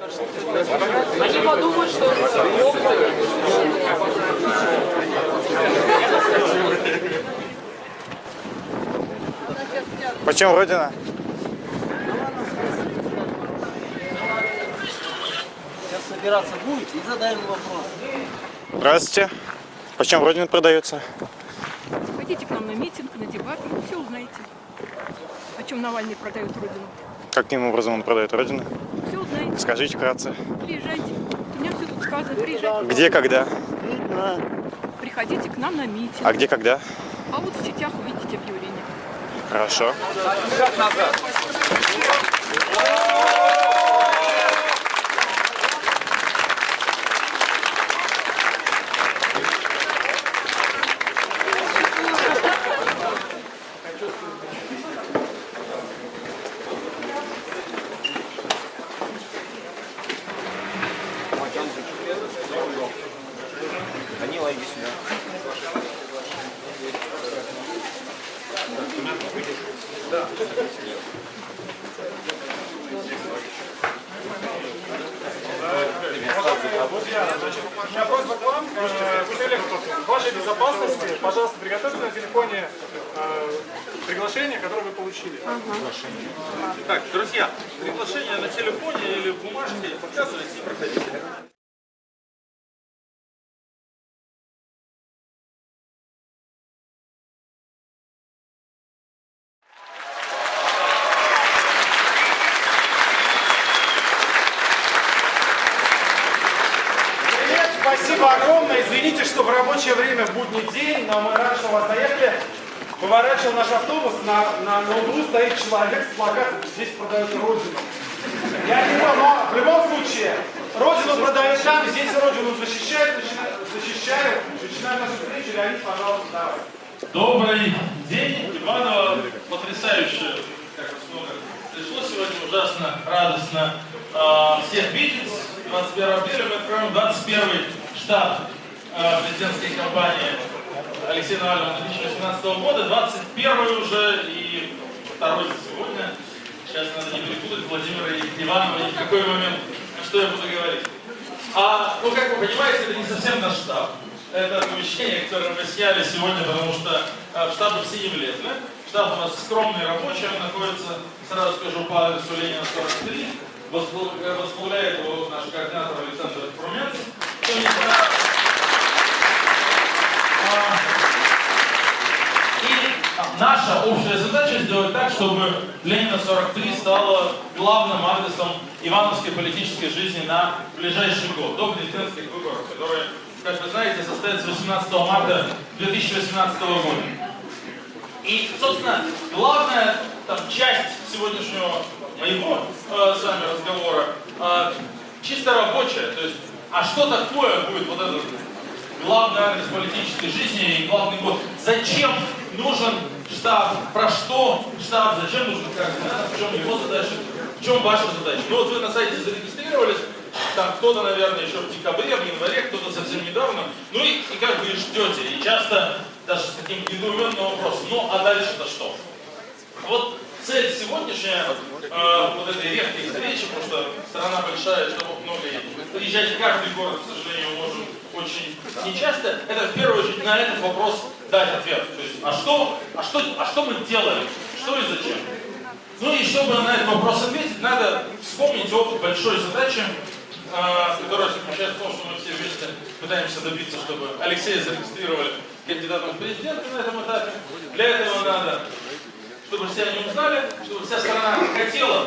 Они подумают, что Почем Родина? Сейчас собираться будет и задаем вопрос. Здравствуйте. Почем Родина продается? Пойдите к нам на митинг, на дебаты, все узнаете. О чем Навальный продает Родину. Каким образом он продает Родину? Все узнаете. Скажите вкратце. Приезжайте. У меня все тут сказано. Приезжайте. Где, когда? Приходите к нам на митинг. А где, когда? А вот в сетях увидите объявление. Хорошо. Данила, У меня просьба к вам. Э, В целях вашей безопасности, пожалуйста, приготовьте на телефоне э, приглашение, которое вы получили. Так, друзья, приглашение на телефоне или в бумажке показывайте и проходите. Привет, спасибо огромное. Извините, что в рабочее время, в будний день, но мы раньше у вас доехали. Поворачивал наш автобус, на, на, на углу стоит человек с плакатом «Здесь продают Родину». Я не но в любом случае, Родину продают там, здесь Родину защищают, защищают. Начинаем нашу встречу. Леонид, пожалуйста, давай. Добрый день, Иваново. Потрясающе, как вас много пришло сегодня, ужасно радостно э, всех видеть. 21 апреля мы откроем 21 штаб э, президентской кампании Алексея Навального 2018 года, 21 уже и второй сегодня. Сейчас надо не перепутать Владимира Иванова ни в какой момент, что я буду говорить. А, ну, как вы понимаете, это не совсем наш штаб. Это помещение, которое мы сняли сегодня, потому что э, штаб все не влезли. Штаб у нас скромный рабочий, он находится, сразу скажу, по адресу Ленина 43. Возглав- э, Возглавляет его наш координатор Александр знает, а, и наша общая задача сделать так, чтобы Ленина 43 стала главным адресом ивановской политической жизни на ближайший год, до президентских выборов, которые, как вы знаете, состоятся 18 марта 2018 года. И, собственно, главная там, часть сегодняшнего моего э, с вами разговора э, чисто рабочая. То есть, а что такое будет вот этот главный адрес политической жизни и главный год? Зачем нужен штаб? Про что штаб? Зачем нужен координатор? В чем его задача? В чем ваша задача? Ну вот вы на сайте зарегистрировались, там кто-то, наверное, еще в декабре, в январе, кто-то совсем недавно. Ну и, и как вы ждете. И часто даже с таким недоуменным вопросом. Ну а дальше-то что? Вот цель сегодняшняя, э, вот этой редкой встречи, потому что страна большая, штабов много, и приезжать в каждый город, к сожалению, можем очень нечасто, это в первую очередь на этот вопрос дать ответ. То есть, а что, а что, а что мы делаем? Что и зачем? Ну и чтобы на этот вопрос ответить, надо вспомнить опыт большой задачи, э, которая заключается в том, что мы все вместе пытаемся добиться, чтобы Алексея зарегистрировали кандидатом в президенты на этом этапе. Для этого надо чтобы все они узнали, чтобы вся страна хотела,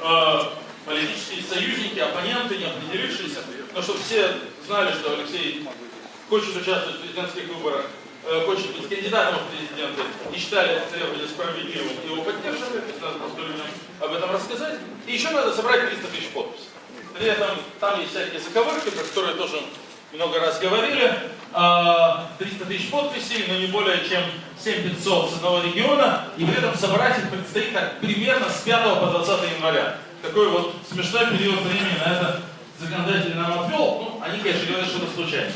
э, политические союзники, оппоненты, не определившиеся, но чтобы все знали, что Алексей хочет участвовать в президентских выборах, э, хочет быть кандидатом в президенты, и считали это требование справедливым, его поддерживали, надо просто людям об этом рассказать. И еще надо собрать 300 тысяч подписей. При этом там есть всякие заковырки, про которые тоже много раз говорили. А, 300 тысяч подписей, но не более чем 7500 с одного региона. И при этом собрать их предстоит так примерно с 5 по 20 января. Такой вот смешной период времени на это законодатель нам отвел. Ну, они, конечно, говорят, что это случайно.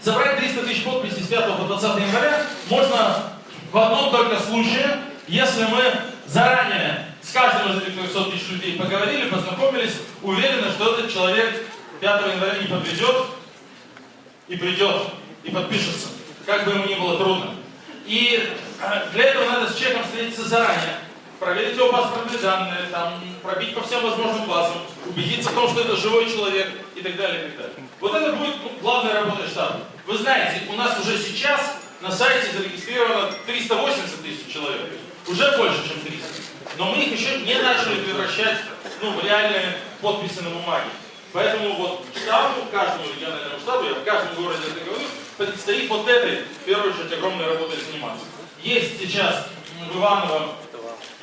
Собрать 300 тысяч подписей с 5 по 20 января можно в одном только случае, если мы заранее с каждым из этих 300 тысяч людей поговорили, познакомились, уверены, что этот человек 5 января не подведет и придет, и подпишется, как бы ему ни было трудно. И э, для этого надо с человеком встретиться заранее, проверить его паспортные данные, там, пробить по всем возможным базам, убедиться в том, что это живой человек и так далее, и так далее. Вот это будет главная работа штаба. Вы знаете, у нас уже сейчас на сайте зарегистрировано 380 тысяч человек. Уже больше, чем 300. Но мы их еще не начали превращать ну, в реальные подписи на бумаге. Поэтому вот штабу, каждому региональному штабу, я в каждом городе это говорю, предстоит вот этой, в первую очередь, огромной работой заниматься. Есть сейчас в Иваново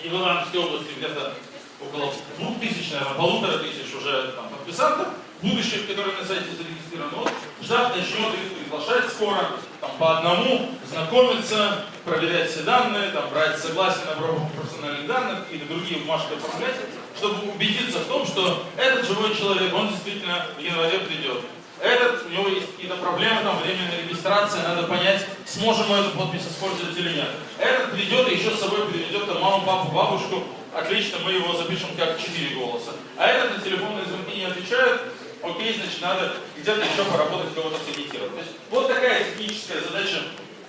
и в Ивановской области где-то около двух тысяч, наверное, полутора тысяч уже там, подписантов, будущих, которые на сайте зарегистрированы. Вот штаб начнет их приглашать скоро, там, по одному, знакомиться, проверять все данные, там, брать согласие на обработку персональных данных или другие бумажки оформлять, чтобы убедиться в том, что этот живой человек, он действительно в январе придет. Этот, у него есть какие-то проблемы, там, временная регистрация, надо понять, сможем мы эту подпись использовать или нет. Этот придет и еще с собой приведет там, маму, папу, бабушку, отлично, мы его запишем как 4 голоса. А этот на телефонные звонки не отвечает, окей, значит, надо где-то еще поработать, кого-то сагитировать. То есть вот такая техническая задача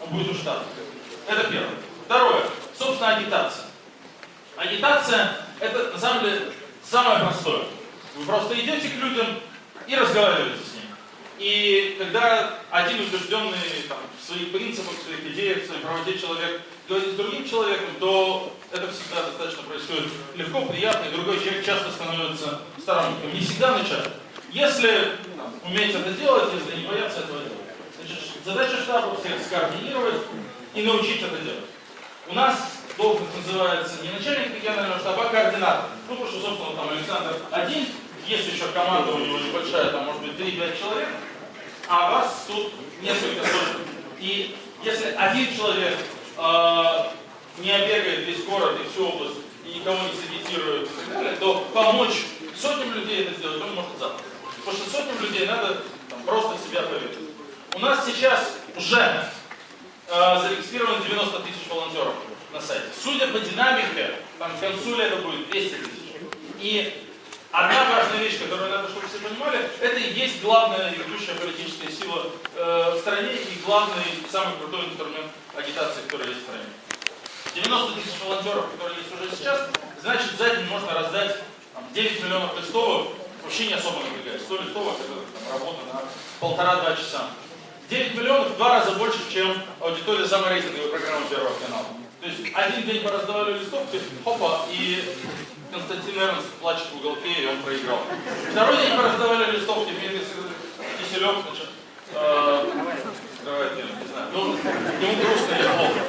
будет у штата. Это первое. Второе. Собственно, агитация. Агитация – это, на самом деле, самое простое. Вы просто идете к людям и разговариваете с ними. И когда один убежденный там, в своих принципах, в своих идеях, в своей правоте человек говорит с другим человеком, то это всегда достаточно происходит легко, приятно, и другой человек часто становится сторонником. Не всегда, часто. Если там, уметь это делать, если не бояться этого делать. Значит, задача штаба всех скоординировать и научить это делать. У нас должность называется не начальник регионального штаба, а координатор. Ну, потому что, собственно, там Александр один, есть еще команда у него небольшая, там может быть 3-5 человек, а вас тут несколько сотен. И если один человек э, не обегает весь город и всю область, и никого не сагитирует то помочь сотням людей это сделать он может завтра. Потому что сотням людей надо там, просто себя поверить. У нас сейчас уже э, зарегистрировано 90 тысяч волонтеров на сайте. Судя по динамике, там к концу лета будет 200 тысяч. И одна важная вещь, которую надо, чтобы все понимали, это и есть главная ведущая политическая сила э, в стране и главный, самый крутой инструмент агитации, который есть в стране. 90 тысяч волонтеров, которые есть уже сейчас, значит за день можно раздать там, 9 миллионов листовок, вообще не особо напрягает. 100 листовок это там, работа на полтора-два часа. 9 миллионов в два раза больше, чем аудитория саморейтинговой программы Первого канала. То есть один день пораздавали листовки, хопа, и Константин Эрнст плачет в уголке, и он проиграл. Второй день пораздавали листовки, Дмитрий Киселев, значит, э, давайте, не знаю, ну, ему грустно или плохо.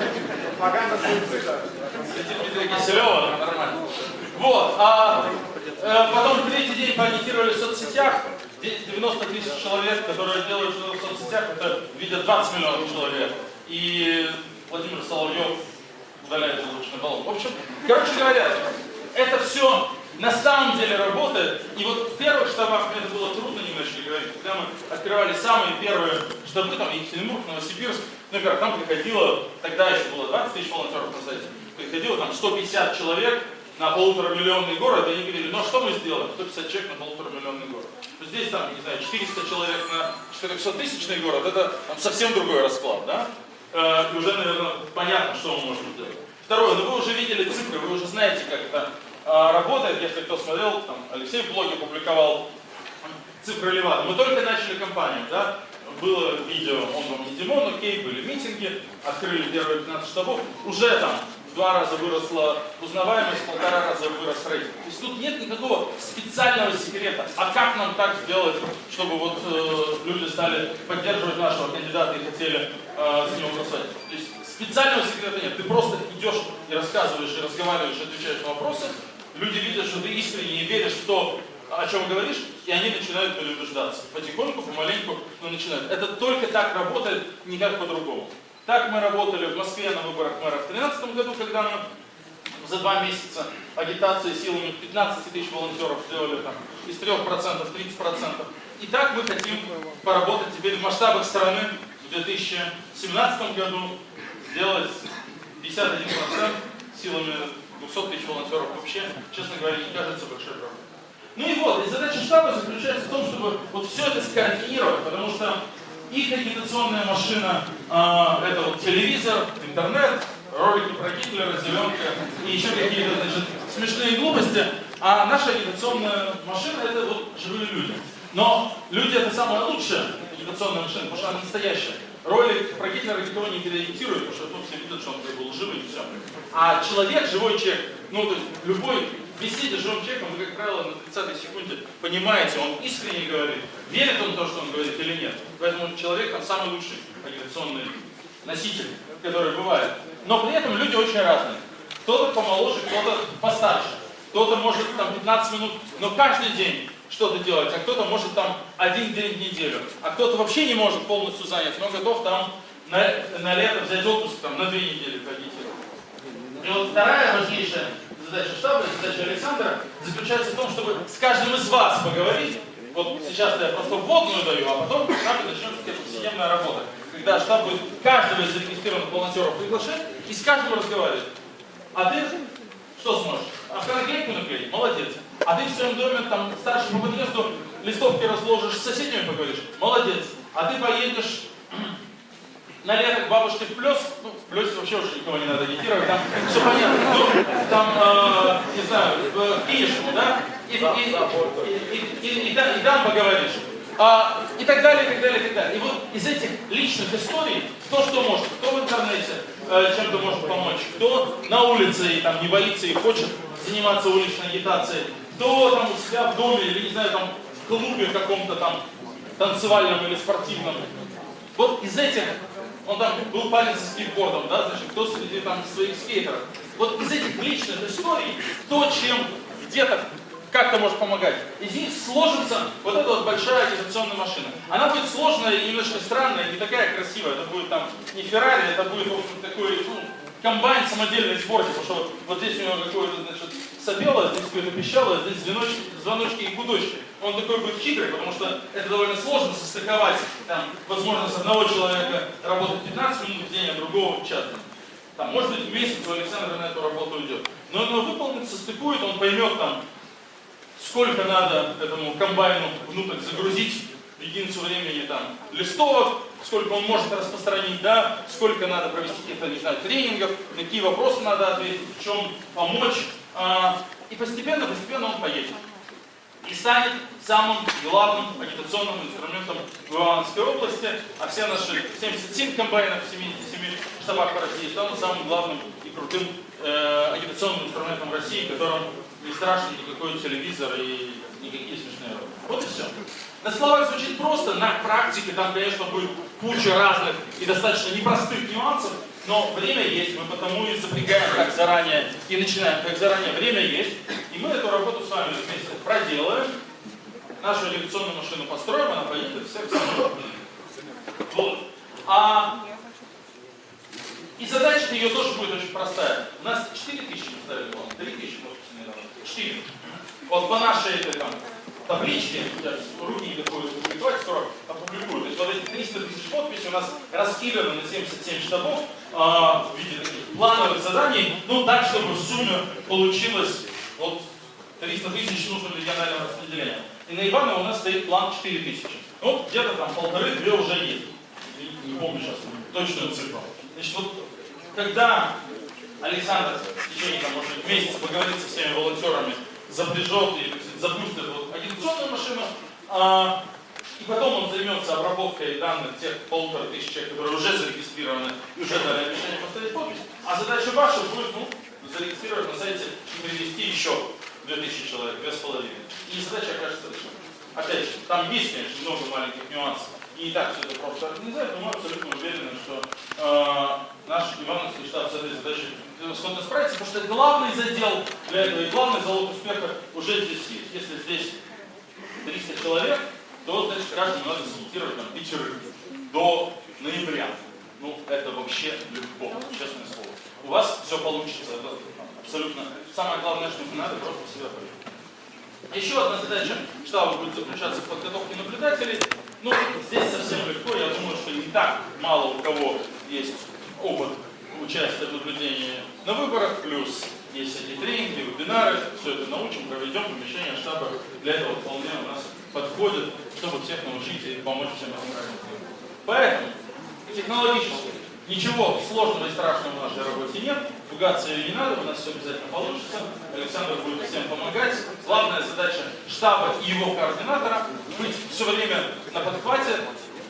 Пропаганда суицида. Киселева нормально. Вот, а потом третий день поагитировали в соцсетях, 90 тысяч человек, которые делают что-то в соцсетях, это видят 20 миллионов человек. И Владимир Соловьев удаляет желудочный баллон. В общем, короче говоря, это все на самом деле работает. И вот в первых штабах мне это было трудно немножко говорить, когда мы открывали самые первые штабы, там Екатеринбург, Новосибирск, ну, например, там приходило, тогда еще было 20 тысяч волонтеров на сайте, приходило там 150 человек на полутора миллионный город, они говорили, ну а что мы сделаем? 150 человек на полутора миллионный город. То здесь там, не знаю, 400 человек на 400 тысячный город, это там, совсем другой расклад, да? Э, и уже, наверное, понятно, что мы можем сделать. Второе, ну вы уже видели цифры, вы уже знаете, как это э, работает, если кто смотрел, там, Алексей в блоге публиковал цифры Ливана. Мы только начали кампанию, да? Было видео, он вам не Димон, окей, были митинги, открыли первые 15 штабов, уже там два раза выросла узнаваемость, полтора раза вырос рейтинг. То есть тут нет никакого специального секрета. А как нам так сделать, чтобы вот э, люди стали поддерживать нашего кандидата и хотели э, за него голосовать? То есть специального секрета нет. Ты просто идешь и рассказываешь, и разговариваешь, и отвечаешь на вопросы. Люди видят, что ты искренне веришь в то, о чем говоришь, и они начинают переубеждаться. Потихоньку, помаленьку, но начинают. Это только так работает, никак по-другому. Так мы работали в Москве на выборах мэра в 2013 году, когда мы за два месяца агитации силами 15 тысяч волонтеров сделали там из 3% 30%. И так мы хотим поработать теперь в масштабах страны в 2017 году, сделать 51% силами 200 тысяч волонтеров вообще, честно говоря, не кажется большой проблемой. Ну и вот, и задача штаба заключается в том, чтобы вот все это скоординировать, потому что их агитационная машина а, это вот телевизор, интернет, ролики про Гитлера, зеленка и еще какие-то значит, смешные глупости, а наша агитационная машина это вот живые люди. Но люди это самая лучшая агитационная машина, потому что она настоящая. Ролик про Гитлера никто не переагитирует, потому что ну, все видят, что он был живым и все. А человек, живой человек, ну то есть любой с живым человеком, вы, как правило, на 30 секунде понимаете, он искренне говорит, верит он в то, что он говорит или нет. Поэтому человек там самый лучший агитационный носитель, который бывает. Но при этом люди очень разные. Кто-то помоложе, кто-то постарше. Кто-то может там 15 минут, но каждый день что-то делать, а кто-то может там один день в неделю, а кто-то вообще не может полностью занять, но готов там на, на лето взять отпуск там, на две недели ходить. И вот вторая важнейшая задача штаба, задача Александра заключается в том, чтобы с каждым из вас поговорить. Вот сейчас я просто вводную даю, а потом нами начнется повседневная работа. Когда штаб будет каждого из зарегистрированных волонтеров приглашать и с каждым разговаривать. А ты что сможешь? Автонаклейку наклеить? Молодец. А ты в своем доме там старшему по подъезду листовки разложишь, с соседями поговоришь? Молодец. А ты поедешь на лето к бабушке в плюс, ну, в плюсе вообще уже никого не надо агитировать, там все понятно, ну, там, э, не знаю, в Киевскому, да, и, и, и, и, и, и, да- и там поговоришь. А, и так далее, и так далее, и так далее. И вот из этих личных историй, кто что может, кто в интернете э, чем-то может помочь, кто на улице и там не боится и хочет заниматься уличной агитацией, кто там у себя в доме или, не знаю, там в клубе каком-то там танцевальном или спортивном, вот из этих, он там был парень со скейтбордом, да, значит, кто среди там своих скейтеров. Вот из этих личных историй, кто чем где-то как-то может помогать. Из них сложится вот эта вот большая агитационная машина. Она будет сложная и немножко странная, не такая красивая. Это будет там не Феррари, это будет, в общем, такой, ну, комбайн самодельной сборки, потому что вот, вот здесь у него какое-то, значит, сопело, здесь какое-то пищало, здесь звоночки, звоночки и гудочки. Он такой будет хитрый, потому что это довольно сложно состыковать, там, возможность одного человека работать 15 минут в день, а другого час. Там, может быть, в месяц у Александра на эту работу уйдет. Но он выполнит, состыкует, он поймет там, сколько надо этому комбайну внутрь загрузить единицу времени там листовок, сколько он может распространить, да, сколько надо провести каких-то, не знаю, тренингов, какие вопросы надо ответить, в чем помочь. А, и постепенно, постепенно он поедет. И станет самым главным агитационным инструментом в Ивановской области, а все наши 77 комбайнов в 77 штабах по России станут самым главным и крутым э, агитационным инструментом России, которым не страшен никакой телевизор и никакие смешные роботы. Вот и все. На словах звучит просто, на практике там, конечно, будет куча разных и достаточно непростых нюансов, но время есть, мы потому и запрягаем как заранее и начинаем как заранее. Время есть, и мы эту работу с вами вместе проделаем, нашу агитационную машину построим, она поедет всех. Вот. А и задача ее тоже будет очень простая. У нас 4 тысячи мы ставили, по-моему, 3 тысячи, может недавно. 4. Вот по нашей этой там руки не такой публиковать, скоро опубликую. То есть вот эти 300 тысяч подписей у нас раскиданы на 77 штабов а, в виде таких плановых заданий, ну так, чтобы в сумме получилось вот 300 тысяч нужно регионального распределения. И на Иваново у нас стоит план 4 тысячи. Ну, где-то там полторы-две уже есть. Не, помню сейчас точную цифру. Значит, вот когда Александр в течение, там, может месяца поговорит со всеми волонтерами, запряжет и запустит вот, агитационную машину, а, и потом он займется обработкой данных тех полутора тысяч человек, которые уже зарегистрированы и уже дали обещание поставить подпись. А задача ваша будет ну, зарегистрировать на сайте и привести еще 2000 человек, две с половиной. И задача окажется решена. Опять же, там есть, конечно, много маленьких нюансов. И не так все это просто организовать, но мы абсолютно уверены, что э, наш Ивановский штаб с этой задачей сходно справится, потому что главный задел для этого и главный залог успеха уже здесь есть. Если здесь 300 человек, то значит каждому надо сымитировать там пятерых до ноября. Ну, это вообще легко, честное слово. У вас все получится, это абсолютно. Самое главное, что не надо просто себя проявить. Еще одна задача штаба будет заключаться в подготовке наблюдателей. Ну, здесь совсем легко. Я думаю, что не так мало у кого есть опыт участия в наблюдении на выборах, плюс есть всякие тренинги, вебинары, все это научим, проведем, помещение штаба для этого вполне у нас подходит, чтобы всех научить и помочь всем этим работать. Поэтому технологически ничего сложного и страшного в нашей работе нет, пугаться ее не надо, у нас все обязательно получится, Александр будет всем помогать. Главная задача штаба и его координатора быть все время на подхвате,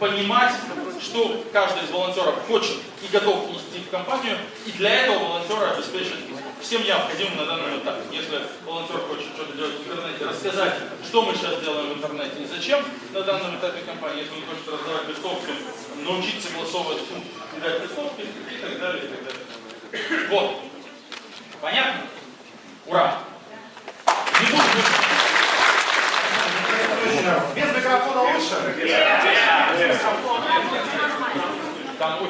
понимать, что каждый из волонтеров хочет и готов нести в компанию, и для этого волонтера обеспечить всем необходимым на данном этапе. Если волонтер хочет что-то делать в интернете, рассказать, что мы сейчас делаем в интернете и зачем на данном этапе компании, если он хочет раздавать листовки, научить согласовывать пункт, дать листовки и так далее, и так далее. Вот. Понятно? Ура! Не буду Без микрофона лучше?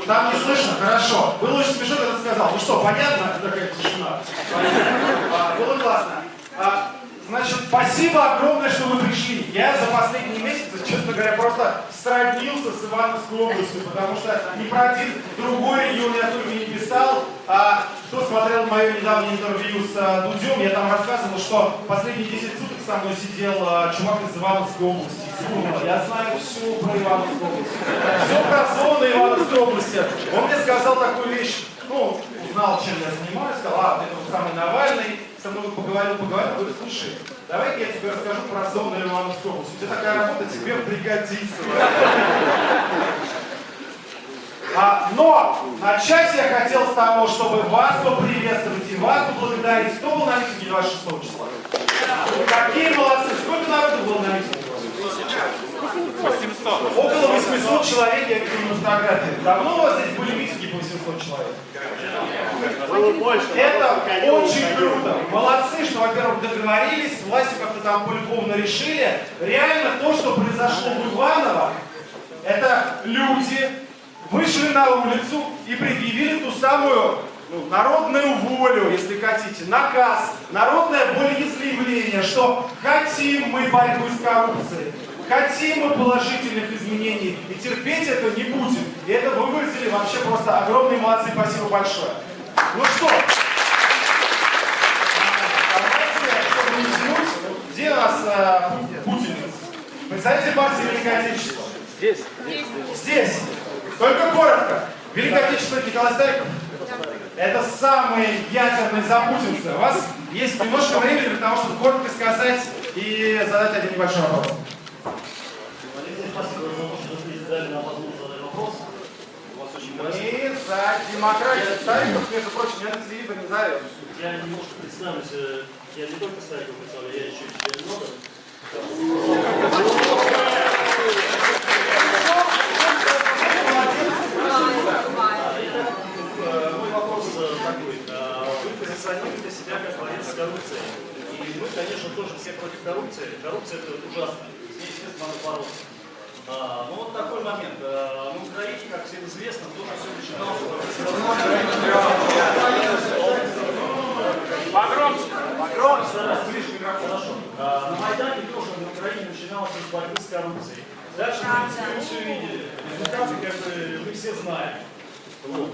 там не слышно, хорошо. Было очень смешно, когда ты сказал. Ну что, понятно? Такая тишина. А, Было классно. А, Значит, спасибо огромное, что вы пришли. Я за последние месяцы, честно говоря, просто сроднился с Ивановской областью, потому что ни про один другой регион я только не писал. А кто смотрел мое недавнее интервью с а, Дудем, я там рассказывал, что последние 10 суток со мной сидел а, чувак из Ивановской области. Я знаю все про Ивановскую область. Все про зоны Ивановской области. Он мне сказал такую вещь, ну, узнал, чем я занимаюсь, сказал, а, это вот самый Навальный, со мной поговорил, поговорил, говорю, слушай, давай я тебе расскажу про зону Ивановской области. У тебя такая работа тебе пригодится. А, но начать я хотел с того, чтобы вас поприветствовать и вас поблагодарить. Кто был на митинге 26 числа? Какие молодцы! Сколько народу было на митинге? 800. Около 800 человек, я видел на фотографии. Давно у вас здесь были митинги по 800 человек? Это очень круто. Молодцы, что, во-первых, договорились, власти как-то там полюбовно решили. Реально то, что произошло в Иваново, это люди вышли на улицу и предъявили ту самую ну, народную волю, если хотите, наказ, народное волеизъявление, что хотим мы борьбу с коррупцией, хотим мы положительных изменений и терпеть это не будем. И это вы выразили вообще просто огромные молодцы, спасибо большое. Ну что, давайте, чтобы не тянуть, где у нас э, Путин? Представитель партии Великое Отечество. Здесь. Здесь. Только коротко. Великое Отечество Николай Стариков. Это самые ядерные запутинцы. У вас есть немножко времени для того, чтобы коротко сказать и задать один небольшой вопрос. Спасибо за то, что вы дали нам возможность задать вопрос. Мы за демократию. Стариков, между прочим, я на телевизор не зовет. Я немножко представлюсь, э, я не только Стариков представляю, я еще и член нода. Э, Мой вопрос э, такой. Э, Вы позиционируете себя как борец с коррупцией. И мы, конечно, тоже все против коррупции. Коррупция это ужасно. С ней, естественно, надо бороться. А, ну вот такой момент. А, на Украине, как всем известно, тоже все начиналось Погромче. Погромче. Хорошо. А, На Майдане тоже на Украине начиналось с борьбы с коррупцией. Дальше, в принципе, все видели. Результаты, как бы, мы все знаем. Вот.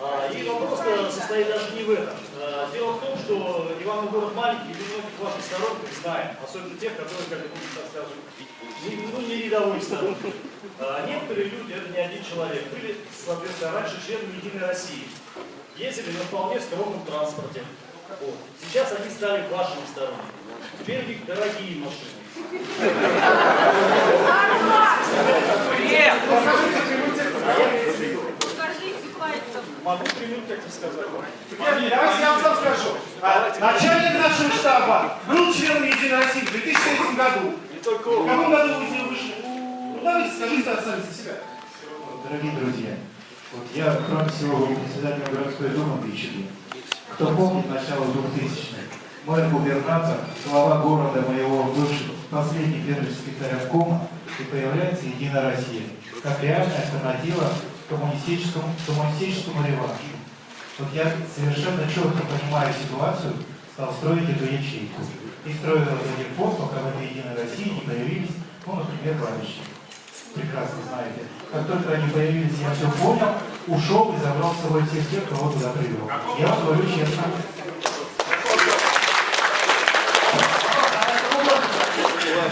А, И вопрос -то состоит даже не в этом. А, Дело в том, что Иванов город маленький, и многих ваших сторонников знаем, особенно тех, которые, как это так скажем, не, ну, не рядовые сторонники. А, Некоторые люди, это не один человек, были, соответственно, раньше членами Единой России. Ездили на вполне скромном транспорте. Вот. Сейчас они стали вашими сторонниками. Теперь у них дорогие машины. Скажите пальцем. Могу прямым как сказать. Давайте я вам сам скажу. Начальник нашего штаба был членом Единой России в 2003 году. В каком году вы вышли? Ну давайте скажите сами за себя. Дорогие друзья, вот я, кроме всего, был председателем городской думы Бичеги. Кто помнит начало 2000-х, мой губернатор, глава города моего бывшего, последний первый секретарь обкома, и появляется Единая Россия, как реальная альтернатива коммунистическому, коммунистическому реваншу. Вот я совершенно четко понимаю ситуацию, стал строить эту ячейку. И строил это один фонд, пока в этой Единой России не появились, ну, например, товарищи прекрасно знаете. Как только они появились, я все понял, ушел и забрал с собой всех тех, кого туда привел. Я вам говорю честно.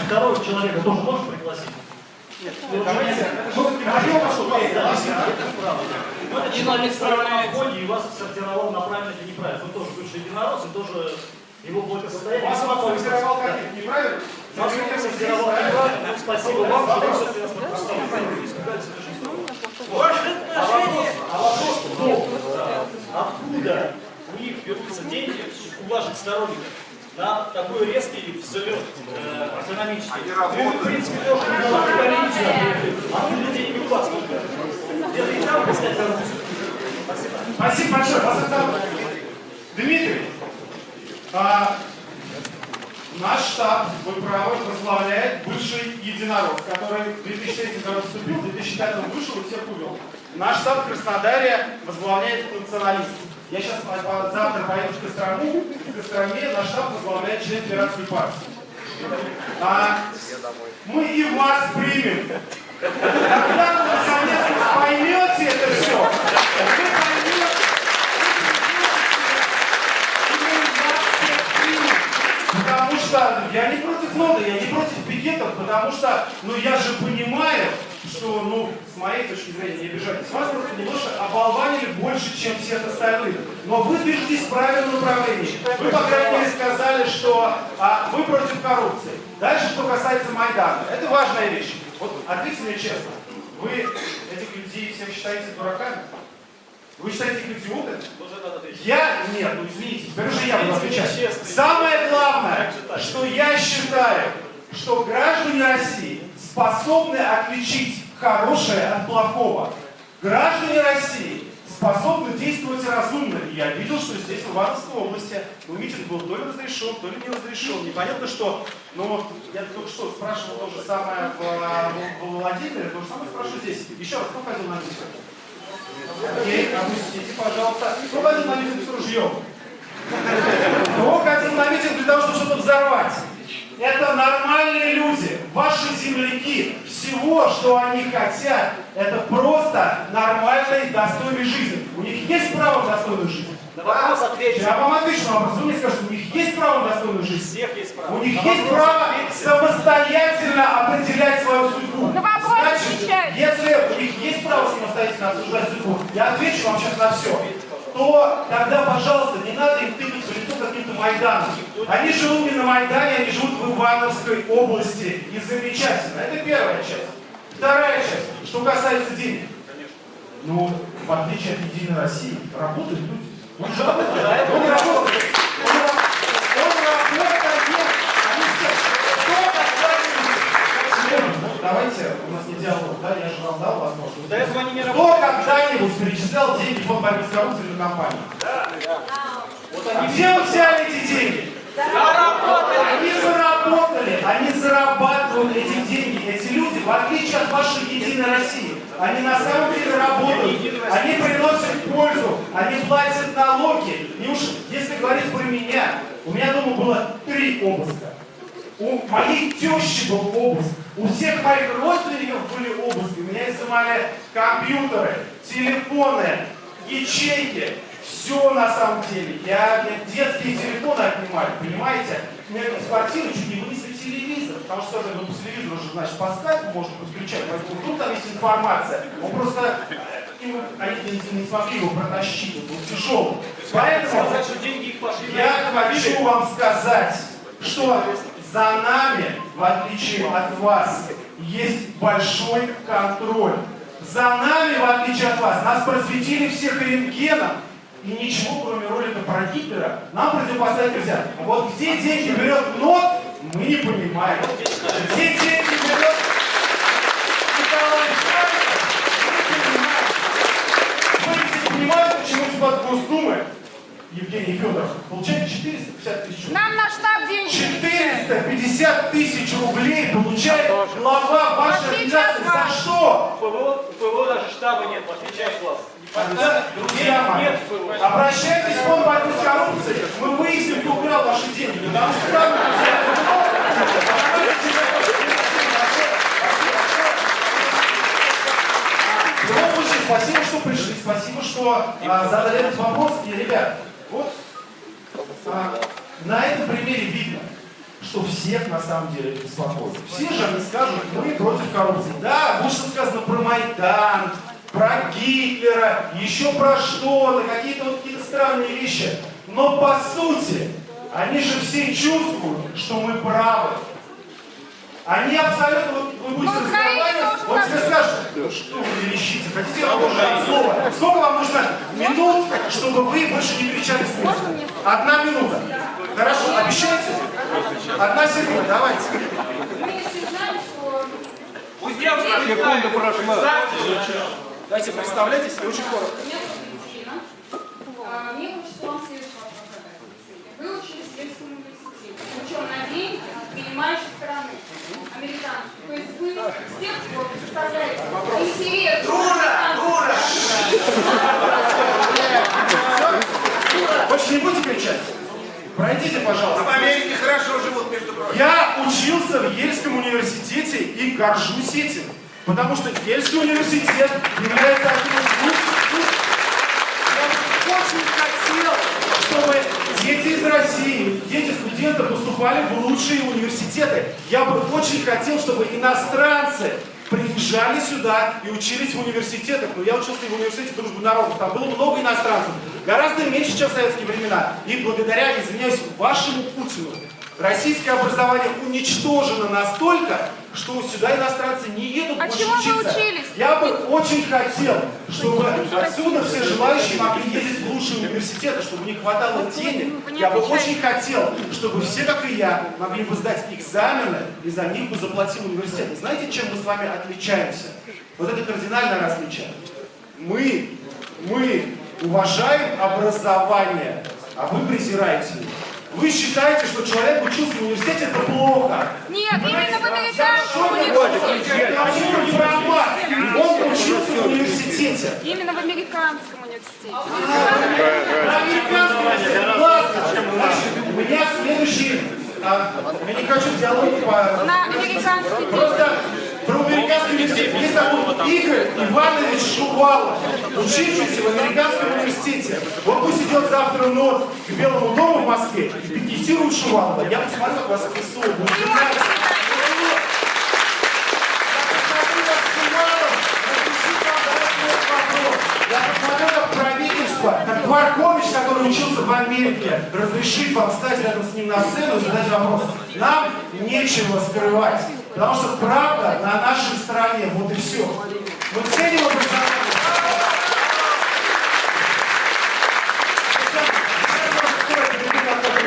Второго человека тоже можешь пригласить? Давайте, ну, Ну, это человек на входе и вас сортировал на правильно или неправильно. Вы тоже бывший единорос, и тоже его благосостояние. Вас вам сортировал как неправильно? Вас он сортировал неправильно. Ну, Спасибо вам, что вы нас представили. Испугались этой жизни. А вопрос, а вопрос в том, откуда у них берутся деньги, у ваших сторонников, на такой резкий взлет э, экономический. Вы, в принципе, тоже не говорите, откуда деньги у вас только. Это и там искать коррупцию. Спасибо. Спасибо большое. Вас это... Дмитрий, а, наш штаб, вы правы, возглавляет бывший единорог, который в 2003 году вступил, в 2005 вышел и всех увел. Наш штаб в Краснодаре возглавляет националист. Я сейчас завтра поеду в Кострому, в Костроме наш штаб возглавляет член Пиратской партии. А, мы и вас примем. Когда вы наконец поймете это все, вы поймете, Потому что я не против ноды, я не против пикетов, потому что, ну я же понимаю, что, ну, с моей точки зрения, не обижайтесь, вас просто немножко оболванили больше, чем всех остальных. Но вы движетесь в правильном направлении. Вы, по крайней мере, сказали, что а, вы против коррупции. Дальше, что касается Майдана. Это важная вещь. Вот ответьте мне честно. Вы этих людей всех считаете дураками? Вы считаете их идиотами? Я? Нет, ну извините, теперь уже я буду отвечать. Самое главное, что я считаю, что граждане России способны отличить хорошее от плохого. Граждане России способны действовать разумно. И я видел, что здесь, в Ивановской области, ну, митинг был то ли разрешен, то ли не разрешен. Непонятно, что, ну, я только что спрашивал то же самое в, в, в Владимире, то же самое спрашиваю здесь. Еще раз, кто ходил на митинг? Окей, опустите, пожалуйста. Кто ходил на митинг с ружьем? Кто ходил на митинг для того, чтобы что-то взорвать? Это нормальные люди, ваши земляки. Всего, что они хотят, это просто нормальной, достойной жизни. У них есть право на достойную жизнь? На вопрос отвечу. Я вам отвечу на вопрос. Вы мне скажете, у них есть право на достойную жизнь? всех есть право. У них На есть право ответьте. самостоятельно определять свою судьбу. На вопрос Значит, если у них есть право самостоятельно обсуждать судьбу, я отвечу вам сейчас на все, то тогда, пожалуйста, не надо им тыкать Майданом. Они живут не на Майдане, они живут в Ивановской области. И замечательно. Это первая часть. Вторая часть, что касается денег. Ну, в отличие от Единой России, работают люди. Он же работает. Он работает. Он, он работает. Они все. Кто когда-нибудь... Ну, давайте, у нас не диалог, да? Я же вам дал возможность. Кто когда-нибудь перечислял деньги в фонд борьбы с коррупцией на компанию? Вот они где вы взяли эти деньги? Они заработали, они зарабатывают эти деньги. Эти люди, в отличие от вашей Единой России, они на самом деле работают, они приносят пользу, они платят налоги. И уж если говорить про меня, у меня дома было три обыска. У моей тещи был обыск. У всех моих родственников были обыски. У меня изымали компьютеры, телефоны, ячейки. Все на самом деле. Я детские телефоны отнимали, понимаете? Мне из квартиры чуть не вынесли телевизор. Потому что ну по телевизору же, значит, по скайпу можно подключать. Поэтому вдруг там есть информация. Он просто... э, Они не, не смогли его протащить, он был тяжелый. Поэтому... Я хочу вам сказать, что за нами, в отличие от вас, есть большой контроль. За нами, в отличие от вас, нас просветили всех рентгеном, и ничего, кроме ролика про Гитлера, нам противопоставить нельзя. Вот где деньги берет НОТ, мы не понимаем. Где деньги берет Николай мы не понимаем. Вы здесь понимаете, почему депутат Госдумы Евгений Федоров получает 450 тысяч рублей? Нам на штаб деньги не кидают. 450 тысяч рублей получает глава вашей организации. За что? У ПВО, даже штаба нет, в отличие от вас. Друзья мои, обращайтесь в фонд борьбы с коррупцией. Мы выясним, кто украл ваши деньги. Потому что там, В спасибо, что пришли, спасибо, что а, задали этот вопрос. И, ребят, вот а, на этом примере видно, что всех на самом деле беспокоит. Все же они скажут, мы против коррупции. Да, будет сказано про Майдан, про Гитлера, еще про что-то, какие-то вот какие-то странные вещи. Но по сути, они же все чувствуют, что мы правы. Они абсолютно, вот вы будете Ну, разговаривать, тоже вот тебе скажут, «Да что вы верещите, хотите я вам слово? Сколько вам нужно минут, чтобы вы больше не кричали с места? Одна минута. Хорошо, обещаете? Одна секунда, давайте. Секунда прошла. Давайте представляйтесь, и очень коротко. Меня зовут Екатерина. А, Мне хочется вам следующий вопрос задать. Вы учились в Ельском университете, причем на деньги принимающей стороны, американской. То есть вы тех пор представляете интерес Больше не будете кричать? Пройдите, пожалуйста. В Америке хорошо живут, между прочим. Я учился в Ельском университете и горжусь этим. Потому что Ельский университет является одним из лучших вузов. Я очень хотел, чтобы дети из России, дети студентов поступали в лучшие университеты. Я бы очень хотел, чтобы иностранцы приезжали сюда и учились в университетах. Но я учился и в университете дружбы народов. Там было много иностранцев. Гораздо меньше, чем в советские времена. И благодаря, извиняюсь, вашему Путину, российское образование уничтожено настолько, что сюда иностранцы не едут А больше вы учиться. учились? Я бы очень хотел, чтобы отсюда все желающие могли ездить в лучшие университеты, чтобы не хватало денег. вы не Я бы очень хотел, чтобы все, как и я, могли бы сдать экзамены, и за них бы заплатил университет. И знаете, чем мы с вами отличаемся? Вот это кардинальное различие. Мы, мы уважаем образование, а вы презираете его. Вы считаете, что человек учился в университете, это плохо. Нет, именно в в американском университете. Он учился в университете. Именно в американском университете. Американский классно. Значит, У меня следующий... а, Я не хочу диалог по... На американский Просто про американский университет. Есть такой Игорь Иванович Шувалов, учившийся в американском университете. Вот пусть идет завтра нот к Белому дому в Москве и пикетирует Шувалова. Я посмотрю, как вас. Будет нравиться. Я посмотрю, как правительство, как Дворкович, который учился в Америке, разрешит вам встать рядом с ним на сцену и задать вопрос. Нам нечего скрывать, потому что правда на нашей стороне, вот и все. Мы ценим образование.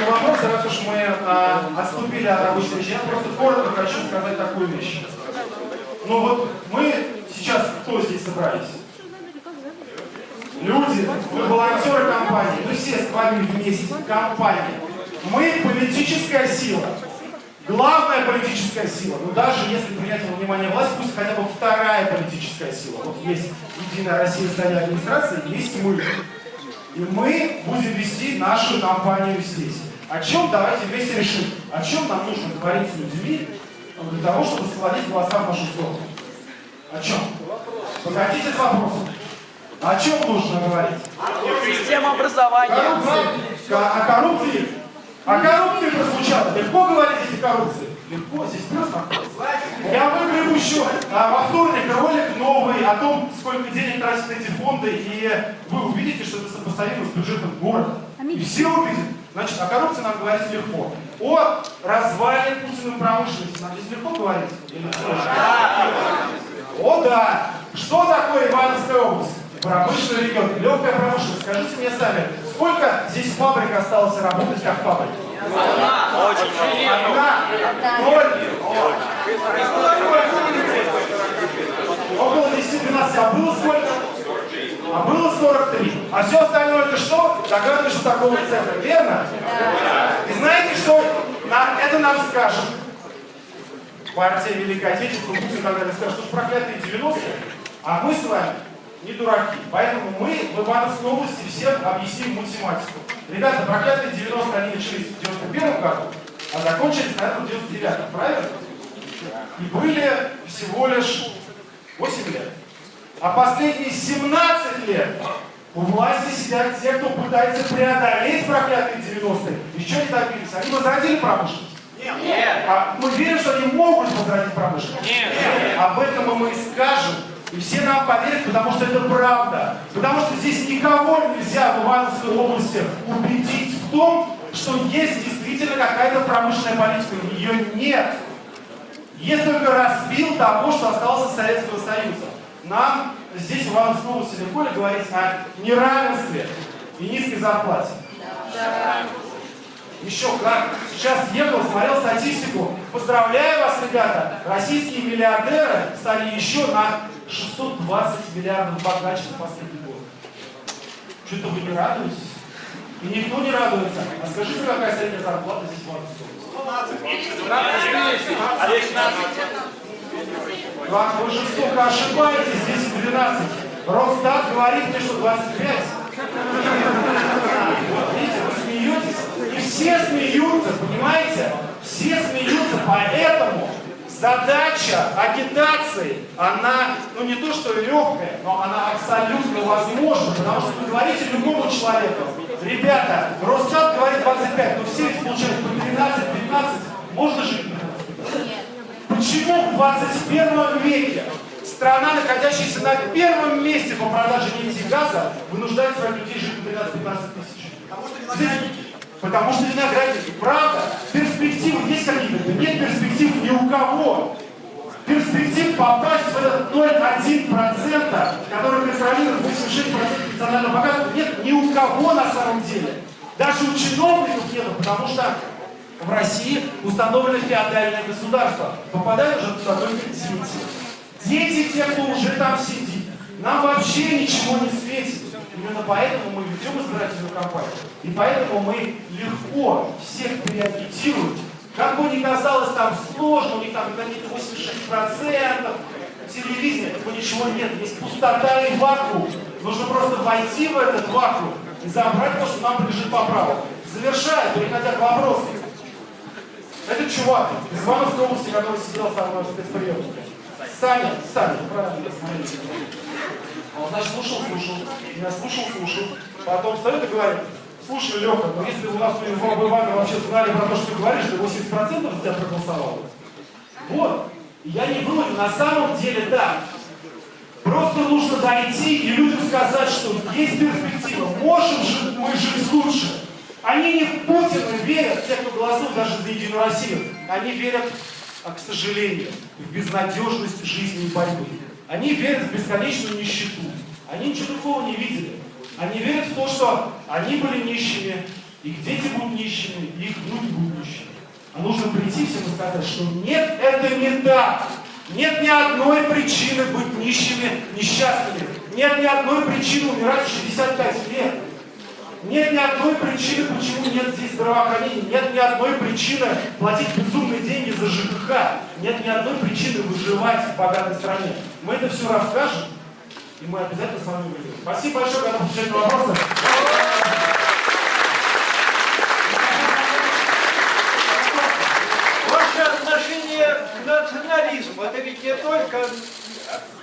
Вопрос, раз уж мы а, отступили от речи, я просто коротко хочу сказать такую вещь. Ну вот мы сейчас кто здесь собрались? Люди, мы волонтеры компании, мы все с вами вместе, компания. Мы политическая сила. Главная политическая сила. Но даже если принять во внимание власть, пусть хотя бы вторая политическая сила. Вот есть Единая Россия стали администрации, есть мы. И мы будем вести нашу компанию здесь. О чем давайте вместе решим? О чем нам нужно говорить с людьми для того, чтобы склонить голоса в нашу сторону? О чем? Погодите с вопросом. О чем нужно говорить? Система образования. Коррупция. О коррупции. О коррупции прозвучало. Легко говорить здесь о коррупции? Легко, здесь просто. Я выгребу еще а, во вторник ролик новый о том, сколько денег тратят эти фонды, и вы увидите, что это сопоставимо с бюджетом города. И все увидят. Значит, о коррупции нам говорить легко. О развале Путиным промышленности нам здесь легко говорить? Или? О да! Что такое Ивановская область? Промышленный регион, легкая промышленность. Скажите мне сами, сколько здесь фабрик осталось работать как фабрик? Одна. Ноль. Около 10-12. А было сколько? А было 43. А все остальное это что? Догадываюсь, что такого центра. Верно? И знаете, что нам, это нам скажет? партия Великой Отечественной, Путин тогда скажет, что ж проклятые 90-е, а мы с вами не дураки. Поэтому мы в Ивановской области всем объясним математику. Ребята, проклятые 90-е они начались в 91 году, а закончились, наверное, в 99 правильно? И были всего лишь 8 лет. А последние 17 лет у власти сидят те, кто пытается преодолеть проклятые 90-е. Еще не добились. Они возродили промышленность? А мы верим, что они могут возродить промышленность? Нет. Об этом мы и скажем. И все нам поверят, потому что это правда. Потому что здесь никого нельзя в Ивановской области убедить в том, что есть действительно какая-то промышленная политика. Ее нет. Есть только распил того, что осталось от Советского Союза. Нам здесь в Ивановской области легко ли говорить о неравенстве и низкой зарплате? Еще как. Сейчас ехал, смотрел статистику. Поздравляю вас, ребята. Российские миллиардеры стали еще на 620 миллиардов богаче за последний год. Что-то вы не радуетесь? И никто не радуется. А скажите, какая средняя зарплата здесь в? Ладно, вы жестоко ошибаетесь, здесь 12. Росстат говорит мне, что 25. Вот, видите, вы смеетесь. И все смеются, понимаете? Все смеются, поэтому задача агитации, она, ну не то что легкая, но она абсолютно возможна, потому что вы говорите любому человеку, ребята, Росстат говорит 25, но все ведь получают по 13-15, можно жить на 25? Почему в 21 веке страна, находящаяся на первом месте по продаже нефти и газа, вынуждает своих людей жить на 13-15 тысяч? Здесь- Потому что виноградники. Правда, перспективы есть какие-то? Нет перспектив ни у кого. Перспектив попасть в этот 0,1%, который контролирует 86% национального богатства, нет ни у кого на самом деле. Даже у чиновников нет, потому что в России установлено феодальное государство. Попадают уже туда только дети. Дети те, кто уже там сидит. Нам вообще ничего не светит. Именно поэтому мы ведем избирательную кампанию. И поэтому мы легко всех переагитируем. Как бы ни казалось там сложно, у них там какие-то 86%, телевидение, этого ничего нет. Есть пустота и вакуум. Нужно просто войти в этот вакуум и забрать то, что нам принадлежит по праву. Завершая, переходя к вопросу. Это чувак из Ивановской области, который сидел со мной в спецприеме. Саня, Саня, правильно, смотрите. Он, значит, слушал, слушал, меня слушал, слушал. Потом встает и говорит, слушай, Леха, ну если у нас у Ивана Ивана вообще знали про то, что ты говоришь, то 80% за тебя проголосовало. Вот. Я не думаю, на самом деле так. Просто нужно дойти и людям сказать, что есть перспектива. Можем же мы жить лучше. Они не в Путина верят, те, кто голосует даже за Единую Россию. Они верят, а, к сожалению, в безнадежность жизни и борьбы. Они верят в бесконечную нищету. Они ничего другого не видели. Они верят в то, что они были нищими, их дети будут нищими, их внуки будут нищими. А нужно прийти всем и сказать, что нет, это не так. Нет ни одной причины быть нищими, несчастными. Нет ни одной причины умирать в 65 лет. Нет ни одной причины, почему нет здесь здравоохранения. Нет ни одной причины платить безумные деньги за ЖКХ. Нет ни одной причины выживать в богатой стране. Мы это все расскажем, и мы обязательно с вами выйдем. Спасибо большое, когда отвечать на вопросы. Ваше отношение к национализму, это ведь не только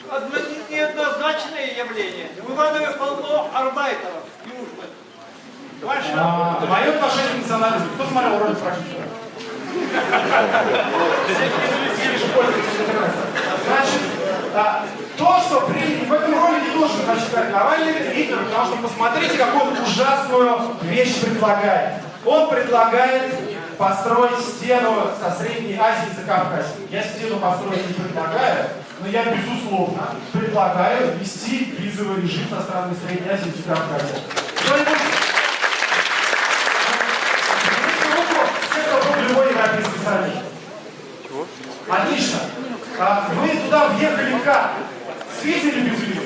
одно, неоднозначное явление. В Иванове полно арбайтеров, южных. А, мое отношение к национализму. Кто смотрел ролик практика? Значит, а, то, что при, в этом ролике значит как Навальный Гитлер, потому что посмотрите, какую ужасную вещь предлагает. Он предлагает построить стену со Средней Азии и Закавказья. Я стену построить не предлагаю, но я, безусловно, предлагаю ввести визовый режим со странами Средней Азии и Закавказья. Кто-нибудь все, кто был в любой европейской стране. Отлично. А вы туда въехали как? С визой или без визы?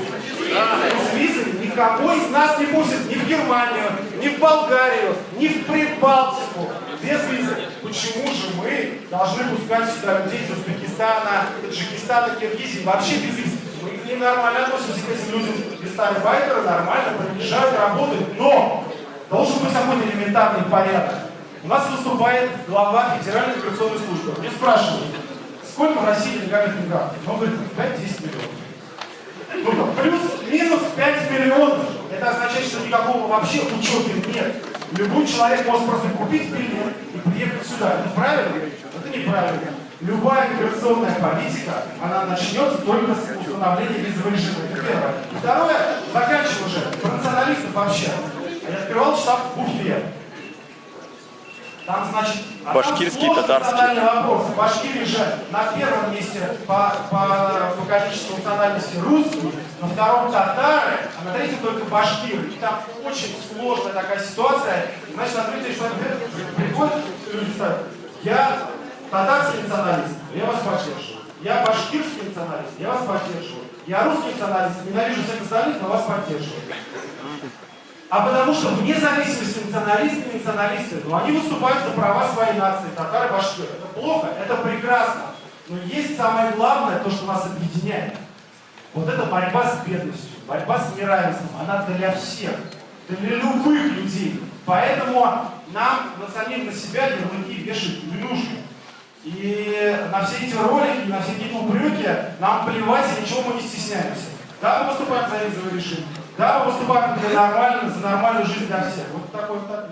С визой никого из нас не пустят ни в Германию, ни в Болгарию, ни в Прибалтику. Без визы. Почему же мы должны пускать сюда людей из Узбекистана, Таджикистана, Киргизии, вообще без виз? Мы к ним нормально относимся к этим людям. Гастарбайтеры нормально приезжают, работают, но должен быть какой-то элементарный порядок. У нас выступает глава Федеральной миграционной службы. Мне спрашивают, сколько в России нелегальных мигрантов? Он говорит, 5-10 миллионов. Ну, плюс-минус 5 миллионов. Это означает, что никакого вообще учета нет. Любой человек может просто купить билет и приехать сюда. Это правильно? неправильно. Любая миграционная политика, она начнется только с установления визового режима. Это первое. Второе, заканчиваю уже, про националистов вообще. Я открывал штаб в Уфе. Там, значит, а там Башкирский, сложный татарский. вопрос. В Башкирии же на первом месте по, по, по количеству национальности русские, на втором татары, а на третьем только башкиры. И там очень сложная такая ситуация. И, значит, приходят люди ставят, я татарский националист, я вас поддерживаю. Я башкирский националист, я вас поддерживаю. Я русский националист, ненавижу всех остальных, но вас поддерживаю. А потому что вне зависимости националисты и националисты, но они выступают за права своей нации, татары, башкиры. Это плохо, это прекрасно. Но есть самое главное, то, что нас объединяет. Вот это борьба с бедностью, борьба с неравенством, она для всех, для любых людей. Поэтому нам на самих на себя ярлыки вешать не. И на все эти ролики, на все эти упреки нам плевать, и ничего мы не стесняемся. Да, мы выступаем за визовый режим. Да, выступаем для нормальной, за нормальную жизнь для всех. Вот такой вот так.